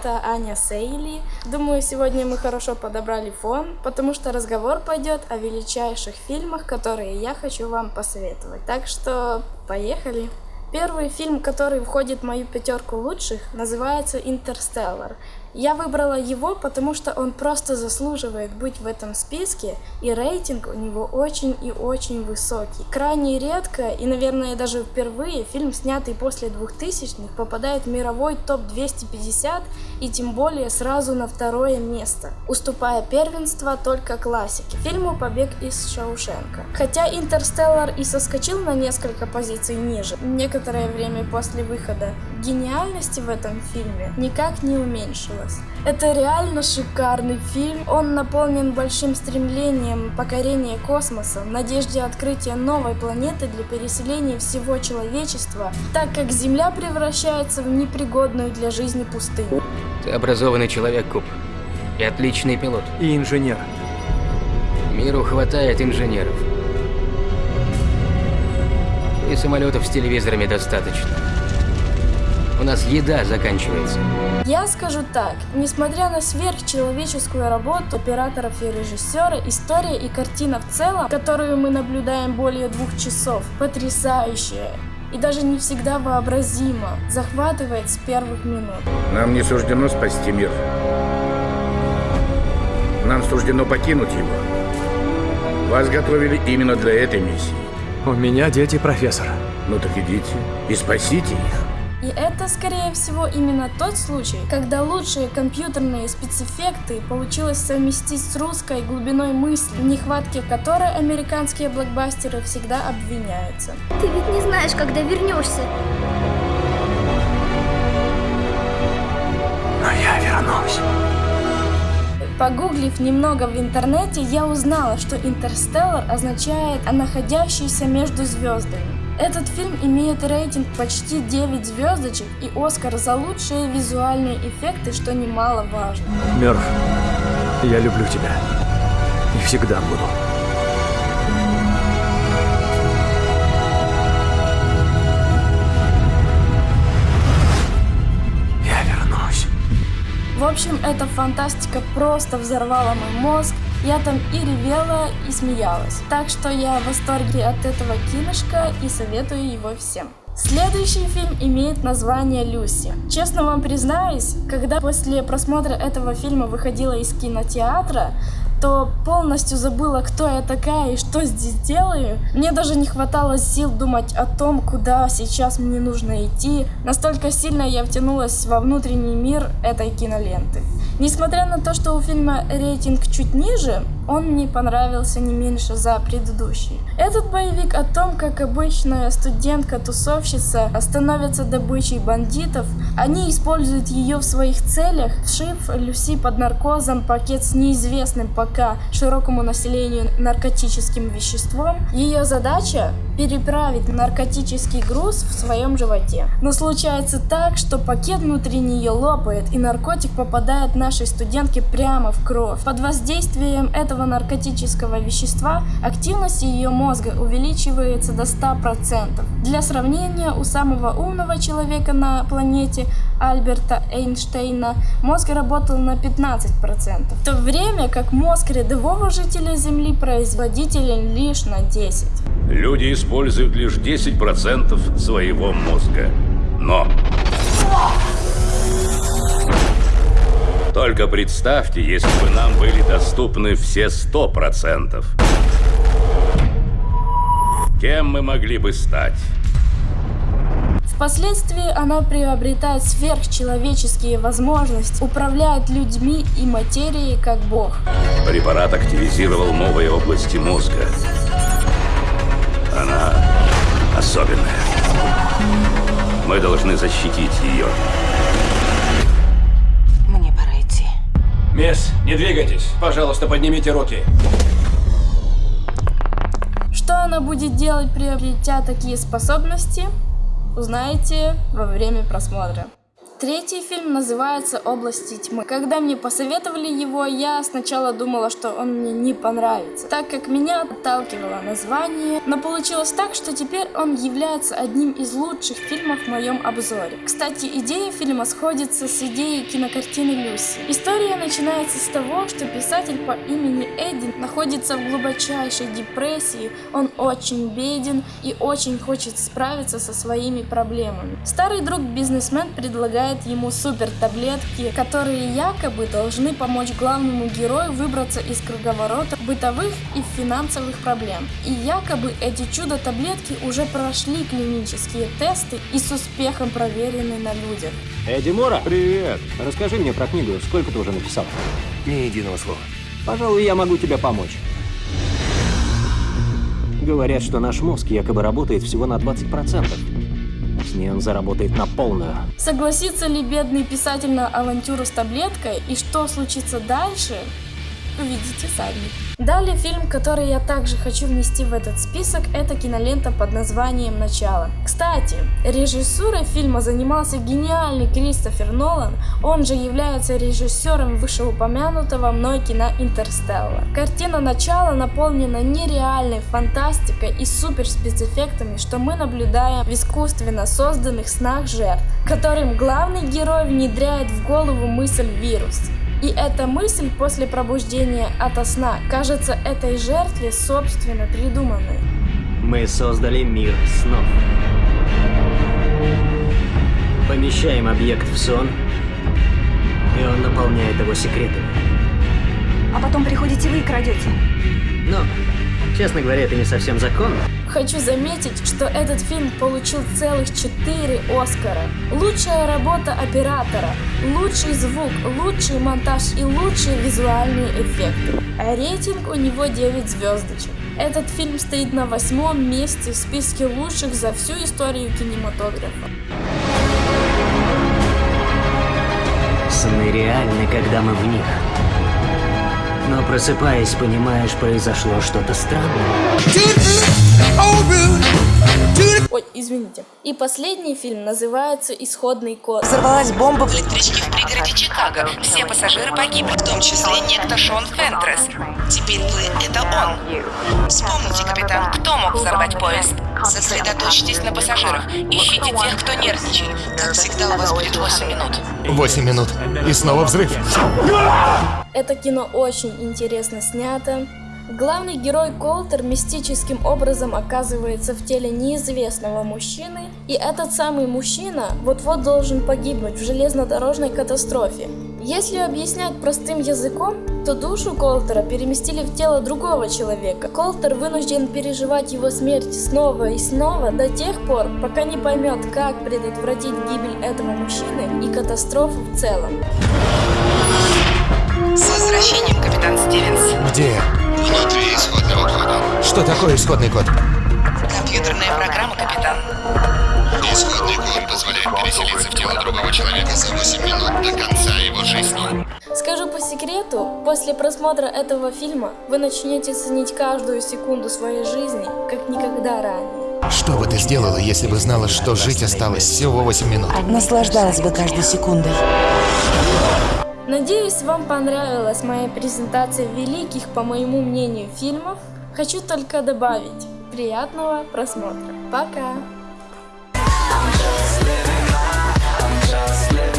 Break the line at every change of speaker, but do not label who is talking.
Это Аня Сейли. Думаю, сегодня мы хорошо подобрали фон, потому что разговор пойдет о величайших фильмах, которые я хочу вам посоветовать. Так что поехали! Первый фильм, который входит в мою пятерку лучших, называется «Интерстеллар». Я выбрала его, потому что он просто заслуживает быть в этом списке, и рейтинг у него очень и очень высокий. Крайне редко, и, наверное, даже впервые, фильм, снятый после 2000-х, попадает в мировой топ-250, и тем более сразу на второе место, уступая первенство только классике, фильму «Побег из Шаушенка». Хотя «Интерстеллар» и соскочил на несколько позиций ниже, некоторое время после выхода, гениальности в этом фильме никак не уменьшилось. Это реально шикарный фильм. Он наполнен большим стремлением покорения космоса, надежде открытия новой планеты для переселения всего человечества, так как Земля превращается в непригодную для жизни пустыню.
Ты образованный человек, Куб. И отличный пилот.
И инженер.
Миру хватает инженеров. И самолетов с телевизорами достаточно. У нас еда заканчивается.
Я скажу так, несмотря на сверхчеловеческую работу операторов и режиссера, история и картина в целом, которую мы наблюдаем более двух часов, потрясающая и даже не всегда вообразимо, захватывает с первых минут.
Нам не суждено спасти мир. Нам суждено покинуть его. Вас готовили именно для этой миссии.
У меня дети, профессор.
Ну так идите и спасите их.
И это, скорее всего, именно тот случай, когда лучшие компьютерные спецэффекты получилось совместить с русской глубиной мысли, в нехватке которой американские блокбастеры всегда обвиняются.
Ты ведь не знаешь, когда вернешься.
Но я вернусь.
Погуглив немного в интернете, я узнала, что интерстеллар означает «находящийся между звездами». Этот фильм имеет рейтинг почти 9 звездочек и Оскар за лучшие визуальные эффекты, что немаловажно.
Мерф, я люблю тебя. И всегда буду. Я вернусь.
В общем, эта фантастика просто взорвала мой мозг, я там и ревела, и смеялась. Так что я в восторге от этого киношка и советую его всем. Следующий фильм имеет название «Люси». Честно вам признаюсь, когда после просмотра этого фильма выходила из кинотеатра, то полностью забыла, кто я такая и что здесь делаю. Мне даже не хватало сил думать о том, куда сейчас мне нужно идти. Настолько сильно я втянулась во внутренний мир этой киноленты. Несмотря на то, что у фильма рейтинг чуть ниже, он мне понравился не меньше за предыдущий. Этот боевик о том, как обычная студентка-тусовщица становится добычей бандитов, они используют ее в своих целях, вшив Люси под наркозом пакет с неизвестным пока широкому населению наркотическим веществом. Ее задача переправить наркотический груз в своем животе. Но случается так, что пакет внутри нее лопает, и наркотик попадает нашей студентке прямо в кровь. Под воздействием этого этого наркотического вещества активность ее мозга увеличивается до 100%. Для сравнения, у самого умного человека на планете Альберта Эйнштейна мозг работал на 15%, в то время как мозг рядового жителя Земли производителен лишь на 10%.
Люди используют лишь 10% своего мозга. Но... Только представьте, если бы нам были доступны все сто процентов. Кем мы могли бы стать?
Впоследствии она приобретает сверхчеловеческие возможности, управляет людьми и материей как бог.
Препарат активизировал новые области мозга. Она особенная. Мы должны защитить ее.
Мисс, не двигайтесь. Пожалуйста, поднимите руки.
Что она будет делать, приобретя такие способности, узнаете во время просмотра. Третий фильм называется «Области тьмы». Когда мне посоветовали его, я сначала думала, что он мне не понравится, так как меня отталкивало название, но получилось так, что теперь он является одним из лучших фильмов в моем обзоре. Кстати, идея фильма сходится с идеей кинокартины Люси. История начинается с того, что писатель по имени Эдди находится в глубочайшей депрессии, он очень беден и очень хочет справиться со своими проблемами. Старый друг бизнесмен предлагает ему супер таблетки, которые якобы должны помочь главному герою выбраться из круговорота бытовых и финансовых проблем. И якобы эти чудо-таблетки уже прошли клинические тесты и с успехом проверены на людях.
Эдди Мора? Привет. Расскажи мне про книгу. Сколько ты уже написал?
Ни единого слова.
Пожалуй, я могу тебе помочь. Говорят, что наш мозг якобы работает всего на 20%. С ней он заработает на полную.
Согласится ли бедный писатель на авантюру с таблеткой и что случится дальше, увидите сами. Далее фильм, который я также хочу внести в этот список, это кинолента под названием «Начало». Кстати, режиссурой фильма занимался гениальный Кристофер Нолан, он же является режиссером вышеупомянутого мной кино «Интерстеллар». Картина «Начало» наполнена нереальной фантастикой и суперспецэффектами, что мы наблюдаем в искусственно созданных снах жертв, которым главный герой внедряет в голову мысль «вирус». И эта мысль после пробуждения ото сна кажется этой жертве собственно придуманной.
Мы создали мир снов. Помещаем объект в сон, и он наполняет его секретами.
А потом приходите вы и крадете.
Но, честно говоря, это не совсем законно.
Хочу заметить, что этот фильм получил целых 4 Оскара. Лучшая работа оператора, лучший звук, лучший монтаж и лучшие визуальные эффекты. А рейтинг у него 9 звездочек. Этот фильм стоит на восьмом месте в списке лучших за всю историю кинематографа.
Сны реальны, когда мы в них. Но просыпаясь, понимаешь, произошло что-то странное.
Ой, извините. И последний фильм называется «Исходный код».
Взорвалась бомба в
электричке в пригороде Чикаго. Все пассажиры погибли, в том числе некто Шон Фентрес. Теперь вы — это он. Вспомните, капитан, кто мог взорвать поезд. Сосредоточьтесь на пассажирах. Ищите тех, кто нервничает. Как всегда, у вас будет 8 минут.
8 минут. И снова взрыв.
Это кино очень интересно снято. Главный герой Колтер мистическим образом оказывается в теле неизвестного мужчины, и этот самый мужчина вот-вот должен погибнуть в железнодорожной катастрофе. Если объяснять простым языком, то душу Колтера переместили в тело другого человека. Колтер вынужден переживать его смерть снова и снова до тех пор, пока не поймет, как предотвратить гибель этого мужчины и катастрофу в целом.
С возвращением, капитан Стивенс.
Где?
Внутри исходного кода.
Что такое исходный код?
Компьютерная программа, капитан.
Исходный код позволяет переселиться в тело другого человека за 8 минут до конца его жизни.
Скажу по секрету, после просмотра этого фильма вы начнете ценить каждую секунду своей жизни, как никогда ранее.
Что бы ты сделала, если бы знала, что жить осталось всего 8 минут?
Наслаждалась бы каждой секундой.
Надеюсь, вам понравилась моя презентация великих, по моему мнению, фильмов. Хочу только добавить, приятного просмотра. Пока! I'm just living